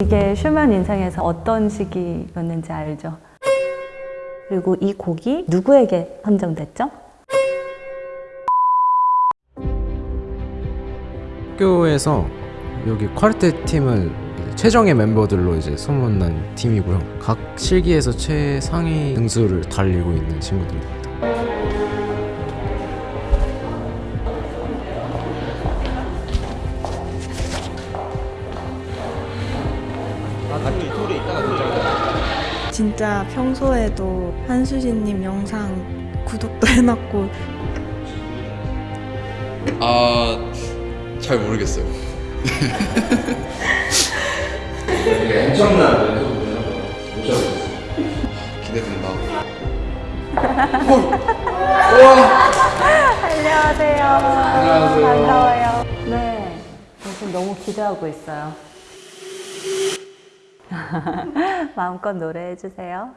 이게 슈만 인생에서 어떤 시기였는지 알죠? 그리고 이 곡이 누구에게 선정됐죠? 학교에서 여기 쿼르텟 팀을 최정예 멤버들로 이제 소문난 팀이고요. 각 실기에서 최상위 등수를 달리고 있는 친구들입니다. 진짜 평소에도 한수진님 영상 구독도 해놨고 아, 잘 모르겠어요. 기대된다. 안녕하세요. 안녕하세요. 반가워요. 네. 요즘 너무 기대하고 있어요. 마음껏 노래해 주세요.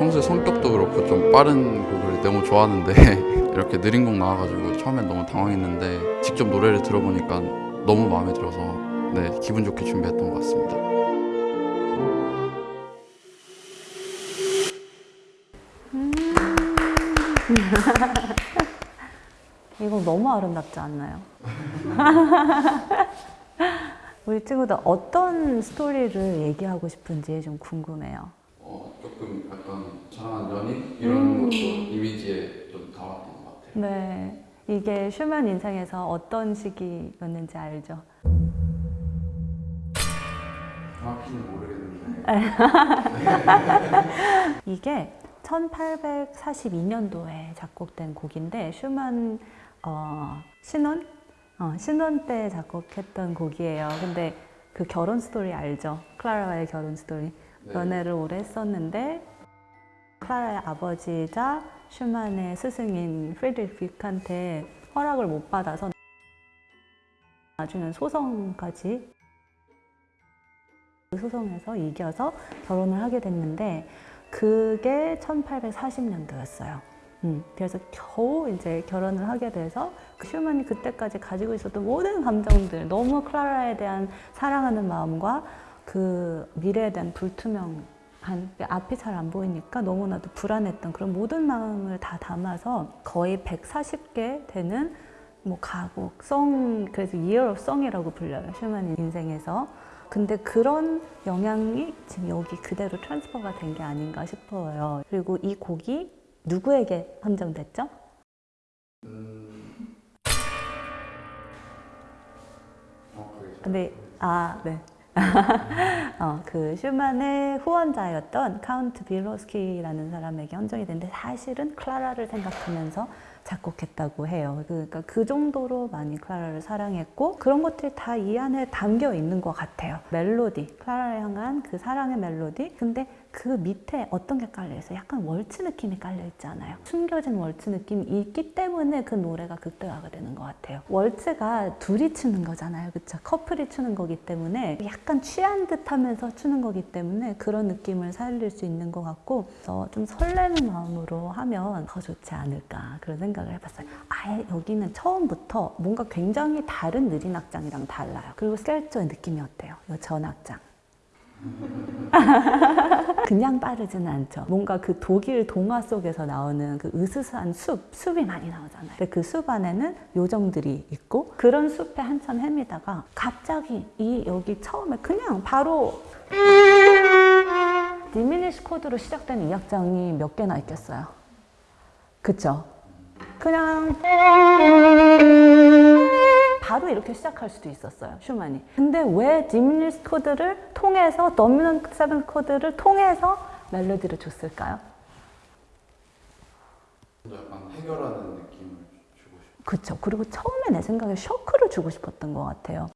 평소에 성격도 그렇고 좀 빠른 곡을 너무 좋아하는데 이렇게 느린 곡 나와가지고 처음엔 너무 당황했는데 직접 노래를 들어보니까 너무 마음에 들어서 네 기분 좋게 준비했던 것 같습니다. 이거 너무 아름답지 않나요? 우리 친구들 어떤 스토리를 얘기하고 싶은지 좀 궁금해요. 어, 조금 약간 사랑하는 연인 이런 것도 이미지에 좀 담았던 것 같아요. 네. 이게 슈만 인생에서 어떤 시기였는지 알죠? 정확히는 모르겠는데 이게 1842년도에 작곡된 곡인데 슈만 어, 신혼 어, 신혼 때 작곡했던 곡이에요. 근데 그 결혼 스토리 알죠? 클라라와의 결혼 스토리. 네. 연애를 오래 했었는데 클라라의 아버지이자 슈만의 스승인 프리드리히 비크한테 허락을 못 받아서 나중엔 소송까지 그 소송에서 이겨서 결혼을 하게 됐는데 그게 1840년도였어요. 음, 그래서 겨우 이제 결혼을 하게 돼서 그 슈만이 그때까지 가지고 있었던 모든 감정들, 너무 클라라에 대한 사랑하는 마음과 그 미래에 대한 불투명한 그 앞이 잘 안 보이니까 너무나도 불안했던 그런 모든 마음을 다 담아서 거의 140개 되는 뭐 가곡, song, 그래서 Year of Song이라고 불려요. 슈만 인생에서. 근데 그런 영향이 지금 여기 그대로 transfer가 된 게 아닌가 싶어요. 그리고 이 곡이 누구에게 헌정됐죠? 근데 아 네. 어, 그 슈만의 후원자였던 카운트 빌로스키라는 사람에게 헌정이 됐는데 사실은 클라라를 생각하면서 작곡했다고 해요. 그러니까 그 정도로 많이 클라라를 사랑했고 그런 것들이 다 이 안에 담겨 있는 것 같아요. 멜로디, 클라라를 향한 그 사랑의 멜로디. 근데 그 밑에 어떤 게 깔려 있어요? 약간 월츠 느낌이 깔려 있잖아요. 숨겨진 월츠 느낌이 있기 때문에 그 노래가 극대화가 되는 것 같아요. waltz가 둘이 추는 거잖아요. 그쵸? 커플이 추는 거기 때문에 약간 취한 듯 하면서 추는 거기 때문에 그런 느낌을 살릴 수 있는 것 같고 좀 설레는 마음으로 하면 더 좋지 않을까 그런 생각을 해봤어요. 아예 여기는 처음부터 뭔가 굉장히 다른 느린 악장이랑 달라요. 그리고 스켈조의 느낌이 어때요? 이 전 악장. 그냥 빠르지는 않죠. 뭔가 그 독일 동화 속에서 나오는 그 으스스한 숲, 숲이 많이 나오잖아요. 그 숲 안에는 요정들이 있고 그런 숲에 한참 헤매다가 갑자기 이 여기 처음에 그냥 바로 diminished 코드로 시작된 이 악장이 몇 개나 있겠어요. 그쵸? 그냥 이렇게 시작할 수도 있었어요 슈만이 근데 왜 diminished 코드를 통해서 dominant seven 코드를 통해서 멜로디를 줬을까요? 약간 해결하는 느낌을 주고 싶어요. 그쵸 그리고 처음에 내 생각에 쇼크를 주고 싶었던 것 같아요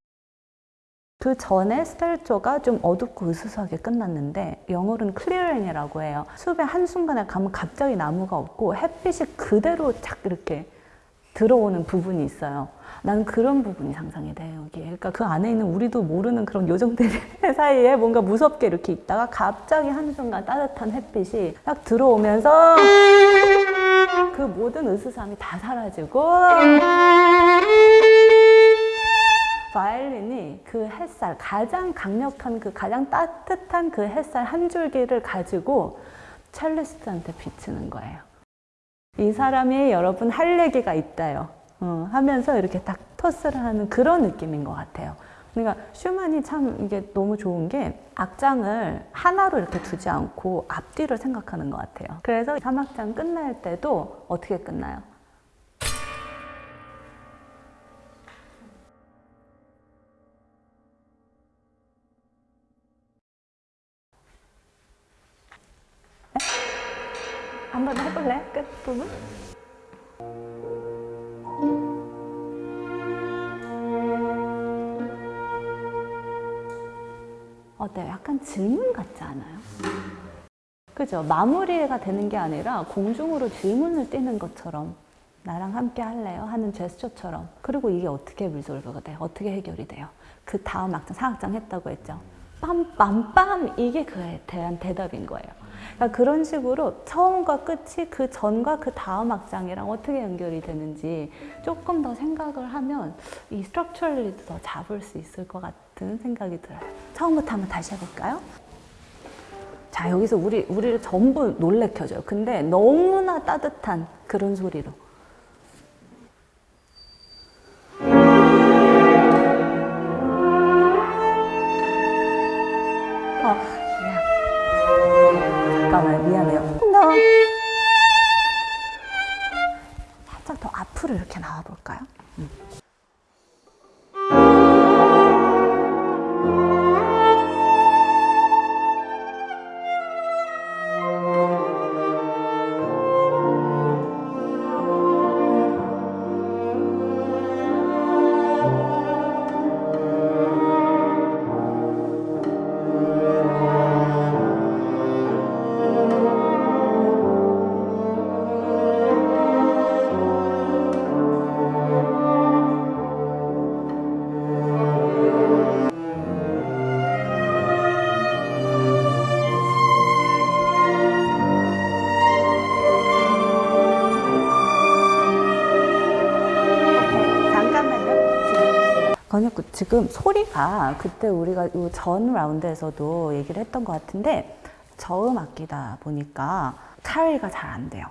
그 전에 스텔조가 좀 어둡고 으스스하게 끝났는데 영어로는 클리어인이라고 해요 숲의 한순간에 가면 갑자기 나무가 없고 햇빛이 그대로 착 이렇게 들어오는 부분이 있어요. 난 그런 부분이 상상이 돼요, 여기에. 그러니까 그 안에 있는 우리도 모르는 그런 요정들 사이에 뭔가 무섭게 이렇게 있다가 갑자기 한순간 따뜻한 햇빛이 딱 들어오면서 그 모든 으스스함이 다 사라지고 바이올린이 그 햇살, 가장 강력한 그 가장 따뜻한 그 햇살 한 줄기를 가지고 첼리스트한테 비치는 거예요. 이 사람이 여러분 할 얘기가 있다요. 어, 하면서 이렇게 딱 토스를 하는 그런 느낌인 것 같아요. 그러니까 슈만이 참 이게 너무 좋은 게 악장을 하나로 이렇게 두지 않고 앞뒤를 생각하는 것 같아요. 그래서 3악장 끝날 때도 어떻게 끝나요? 한번 해볼래? 끝 부분? 어때요? 약간 질문 같지 않아요? 그죠? 마무리가 되는 게 아니라 공중으로 질문을 띄는 것처럼 나랑 함께 할래요? 하는 제스처처럼 그리고 이게 어떻게 리솔브가 돼요? 어떻게 해결이 돼요? 그 다음 악장, 사악장 했다고 했죠? 빰빰빰 이게 그에 대한 대답인 거예요. 그러니까 그런 식으로 처음과 끝이 그 전과 그 다음 악장이랑 어떻게 연결이 되는지 조금 더 생각을 하면 이 스트럭처럴리도 더 잡을 수 있을 것 같은 생각이 들어요. 처음부터 한번 다시 해볼까요? 자 여기서 우리 우리를 전부 놀래켜줘요. 근데 너무나 따뜻한 그런 소리로. 지금 소리가 그때 우리가 이전 라운드에서도 얘기를 했던 것 같은데 저음 악기다 보니까 카리가 잘 안 돼요.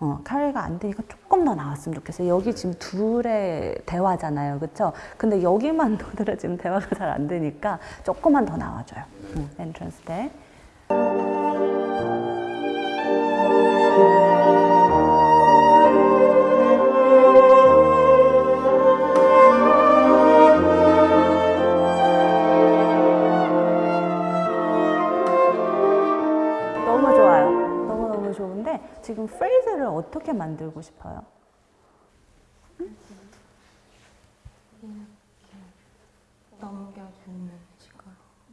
어, 카리가 안 되니까 조금 더 나왔으면 좋겠어요. 여기 지금 둘의 대화잖아요. 그렇죠? 근데 여기만 노들어 지금 대화가 잘 안 되니까 조금만 더 나와줘요. 응, 엔트런스 때. 만들고 싶어요? 넘겨주는 식으로.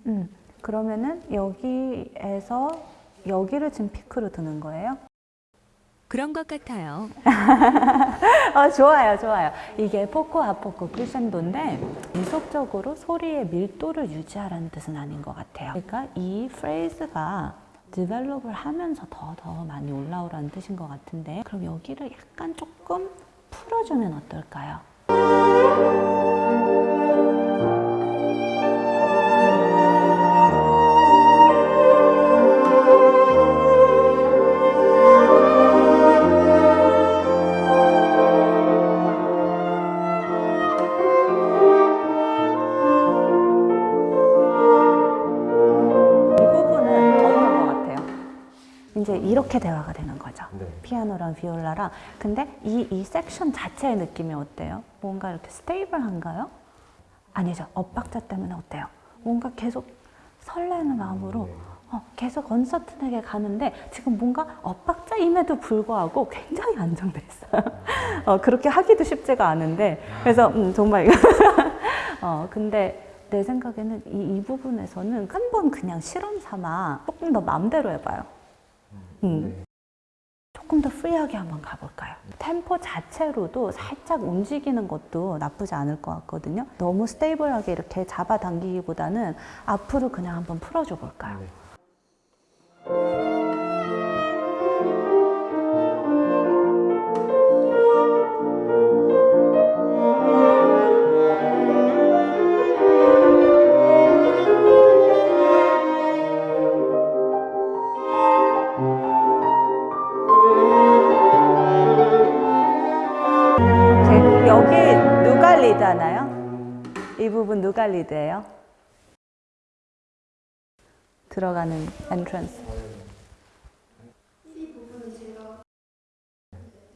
음, 그러면은 여기에서 여기를 지금 피크로 드는 거예요? 그런 것 같아요. 어, 좋아요, 좋아요. 이게 포코 아포코 크리센도인데 지속적으로 소리의 밀도를 유지하라는 뜻은 아닌 것 같아요. 그러니까 이 프레이즈가 디벨롭을 하면서 더 더 많이 올라오라는 뜻인 것 같은데 그럼 여기를 약간 조금 풀어주면 어떨까요? 피아노랑 비올라랑. 근데 이, 이 섹션 자체의 느낌이 어때요? 뭔가 이렇게 stable한가요? 아니죠. 엇박자 때문에 어때요? 뭔가 계속 설레는 마음으로 어, 계속 uncertain하게 가는데 지금 뭔가 엇박자임에도 불구하고 굉장히 안정돼 있어요. 어, 그렇게 하기도 쉽지가 않은데 그래서 음, 정말 이거 어, 근데 내 생각에는 이, 이 부분에서는 한 번 그냥 실험 삼아 조금 더 마음대로 해봐요. 음. 조금 더 free하게 한번 가볼까요? 템포 자체로도 살짝 움직이는 것도 나쁘지 않을 것 같거든요. 너무 stable하게 이렇게 잡아당기기보다는 앞으로 그냥 한번 풀어줘 볼까요? 오 여기 누가 리드 하나요? 이 부분 누가 리드예요? 들어가는 entrance.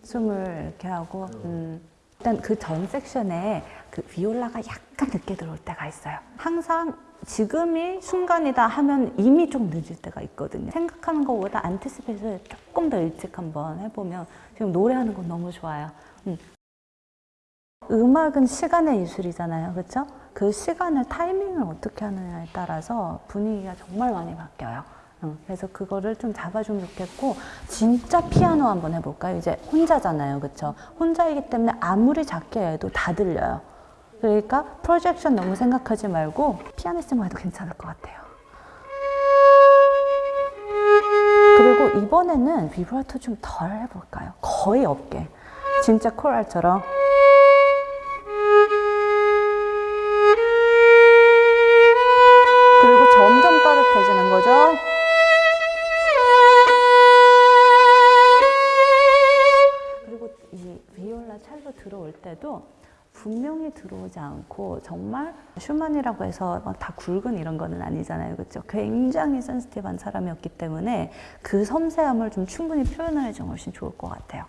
숨을 이렇게 하고 음. 일단 그 전 섹션에 그 비올라가 약간 늦게 들어올 때가 있어요. 항상 지금이 순간이다 하면 이미 좀 늦을 때가 있거든요. 생각하는 것보다 anticipate를 조금 더 일찍 한번 해보면 지금 노래하는 건 너무 좋아요. 음. 음악은 시간의 예술이잖아요. 그렇죠? 그 시간을 타이밍을 어떻게 하느냐에 따라서 분위기가 정말 많이 바뀌어요. 응, 그래서 그거를 좀 잡아주면 좋겠고 진짜 피아노 한번 해볼까요? 이제 혼자잖아요. 그렇죠? 혼자이기 때문에 아무리 작게 해도 다 들려요. 그러니까 프로젝션 너무 생각하지 말고 피아니스트만 해도 괜찮을 것 같아요. 그리고 이번에는 비브라토 좀 덜 해볼까요? 거의 없게. 진짜 코랄처럼. 분명히 들어오지 않고 정말 슈만이라고 해서 막다 굵은 이런 거는 아니잖아요. 그렇죠? 굉장히 센스티브한 사람이었기 때문에 그 섬세함을 좀 충분히 표현을 해주면 훨씬 좋을 것 같아요.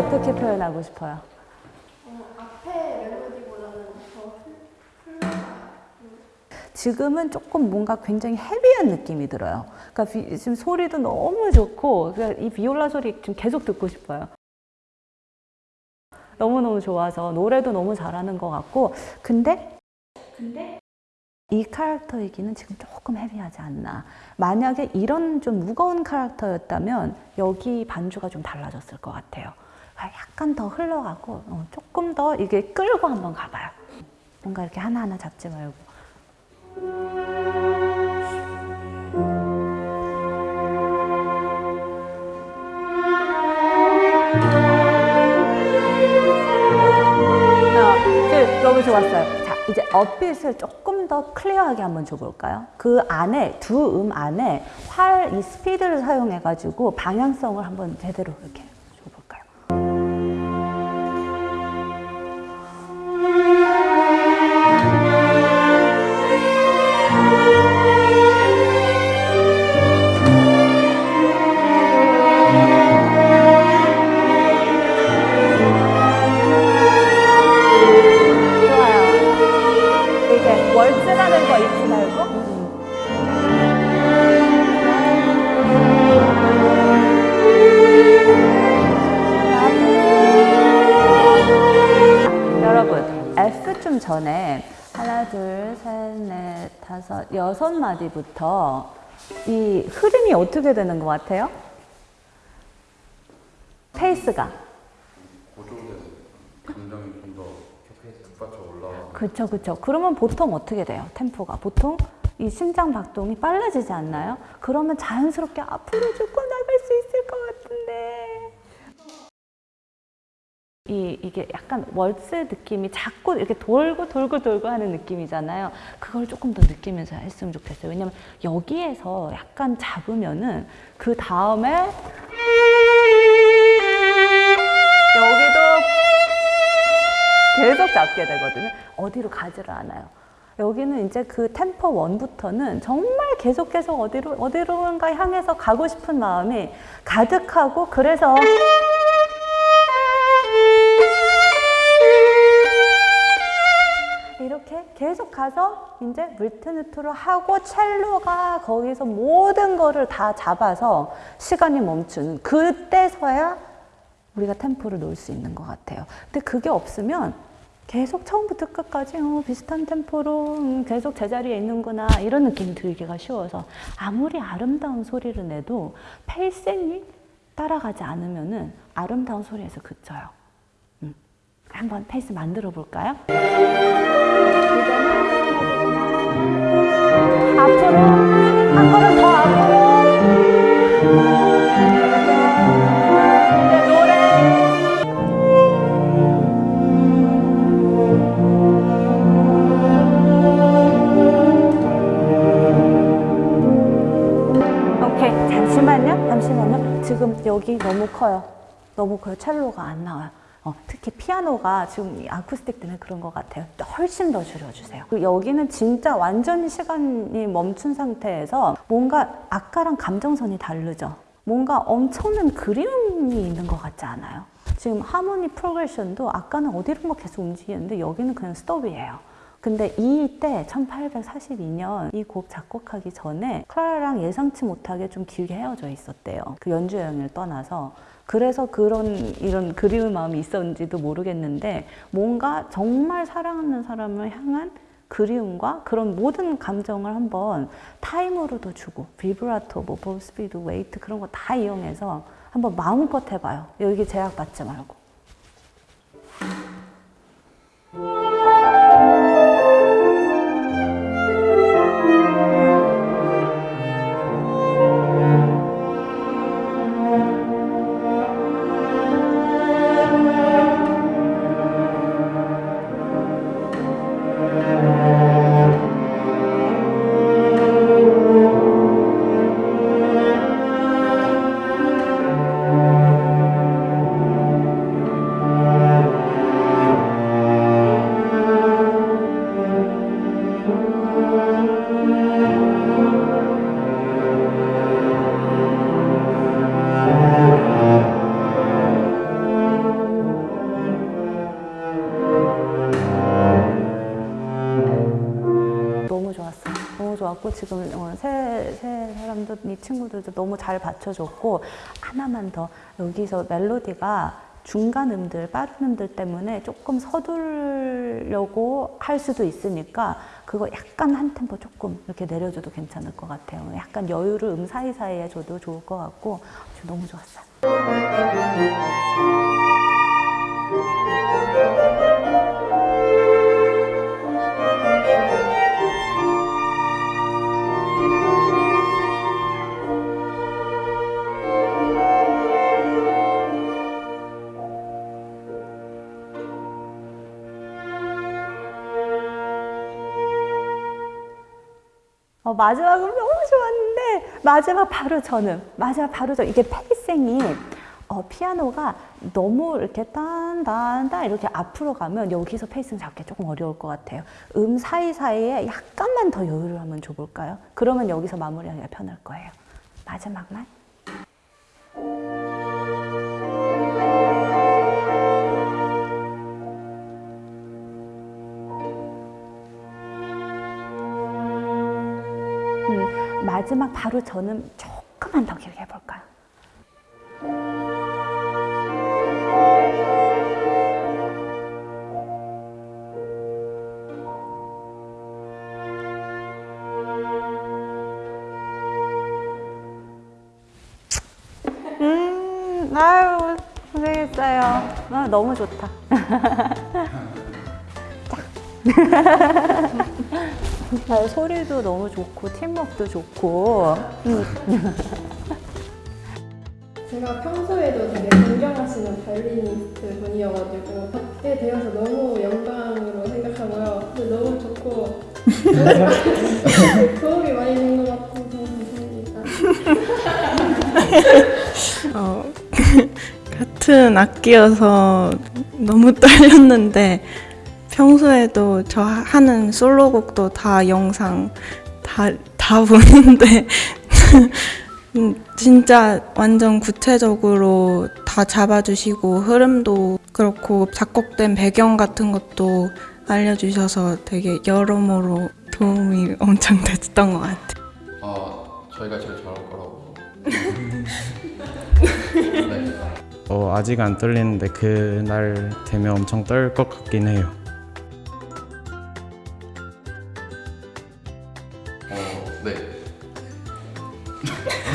어떻게 표현하고 싶어요? 지금은 조금 뭔가 굉장히 헤비한 느낌이 들어요. 그러니까 비- 지금 소리도 너무 좋고 그러니까 이 비올라 소리 지금 계속 듣고 싶어요. 너무너무 좋아서 노래도 너무 잘하는 것 같고 근데 이 캐릭터이기는 지금 조금 헤비하지 않나. 만약에 이런 좀 무거운 캐릭터였다면 여기 반주가 좀 달라졌을 것 같아요. 아, 약간 더 흘러가고 어, 조금 더 이게 끌고 한번 가봐요. 뭔가 이렇게 하나하나 잡지 말고. 어, 그, 너무 좋았어요. 자, 이제 업빗을 조금 더 클리어하게 한번 줘볼까요? 그 안에, 두 음 안에 활, 이 스피드를 사용해가지고 방향성을 한번 제대로 이렇게 전에 하나, 둘, 셋, 넷, 다섯, 여섯 마디부터 이 흐름이 어떻게 되는 것 같아요? 페이스가. 감정이 좀더 북받쳐 올라가. 그렇죠, 그렇죠. 그러면 보통 어떻게 돼요? 템포가 보통 이 심장 박동이 빨라지지 않나요? 그러면 자연스럽게 앞으로 조금 나갈 수 있을 것 같은데 이, 이게 약간 월스 느낌이 자꾸 이렇게 돌고 돌고 돌고 하는 느낌이잖아요. 그걸 조금 더 느끼면서 했으면 좋겠어요. 왜냐면 여기에서 약간 잡으면은 그 다음에 여기도 계속 잡게 되거든요. 어디로 가지를 않아요. 여기는 이제 그 템포 원부터는 정말 계속 계속 어디로 어디로인가 향해서 가고 싶은 마음이 가득하고 그래서 가서 이제 물테누트로 하고 첼로가 거기서 모든 거를 다 잡아서 시간이 멈추는 그때서야 우리가 템포를 놓을 수 있는 것 같아요. 근데 그게 없으면 계속 처음부터 끝까지 어, 비슷한 템포로 음, 계속 제자리에 있는구나 이런 느낌이 들기가 쉬워서 아무리 아름다운 소리를 내도 pacing이 따라가지 않으면 은 아름다운 소리에서 그쳐요. 음. 한번 페이스 만들어 볼까요? 앞으로 잠시만요 잠시만요. 지금 여기 너무 커요. 너무 커요. 첼로가 안 나와요 어, 특히 피아노가 지금 이 아쿠스틱 때문에 그런 것 같아요. 훨씬 더 줄여주세요. 여기는 진짜 완전히 시간이 멈춘 상태에서 뭔가 아까랑 감정선이 다르죠? 뭔가 엄청난 그리움이 있는 것 같지 않아요? 지금 하모니 프로그레션도 아까는 어디론가 계속 움직이는데 여기는 그냥 스톱이에요. 근데 이때 1842년 이 곡 작곡하기 전에 클라라랑 예상치 못하게 좀 길게 헤어져 있었대요. 그 연주 여행을 떠나서. 그래서 그런 이런 그리운 마음이 있었는지도 모르겠는데 뭔가 정말 사랑하는 사람을 향한 그리움과 그런 모든 감정을 한번 타임으로도 주고 비브라토, 뭐 bow speed, weight 그런 거 다 이용해서 한번 마음껏 해봐요. 여기 제약 받지 말고. 좋았고 지금 어, 새, 새 사람들, 이 친구들도 너무 잘 받쳐줬고 하나만 더 여기서 멜로디가 중간 음들, 빠른 음들 때문에 조금 서두르려고 할 수도 있으니까 그거 약간 한 템포 조금 이렇게 내려줘도 괜찮을 것 같아요. 약간 여유를 음 사이사이에 줘도 좋을 것 같고 저 너무 좋았어요. 마지막은 너무 좋았는데 마지막 바로 저는 마지막 바로 저 이게 pacing이 어, 피아노가 너무 이렇게 딴딴딴 이렇게 앞으로 가면 여기서 pacing 잡기 조금 어려울 것 같아요. 음 사이사이에 약간만 더 여유를 한번 줘볼까요? 그러면 여기서 마무리하기가 편할 거예요. 마지막만. 마지막 바로 저는 조금만 더 길게 해볼까요? 음, 아유, 고생했어요. 아, 너무 좋다. 아, 소리도 너무 좋고 팀워크도 좋고 음. 제가 평소에도 되게 존경하시는 바이올리니스트 분이어가지고 받게 되어서 너무 영광으로 생각하고요. 너무 좋고 도움이 많이 된 것 같아서 감사합니다. 어, 같은 악기여서 너무 떨렸는데 평소에도 저 하는 솔로곡도 다 영상 다, 다 보는데 음, 진짜 완전 구체적으로 다 잡아주시고 흐름도 그렇고 작곡된 배경 같은 것도 알려주셔서 되게 여러모로 도움이 엄청 됐던 것 같아요. 아 저희가 제일 잘할 거라고. 네. 어, 아직 안 떨리는데 그날 되면 엄청 떨 것 같긴 해요.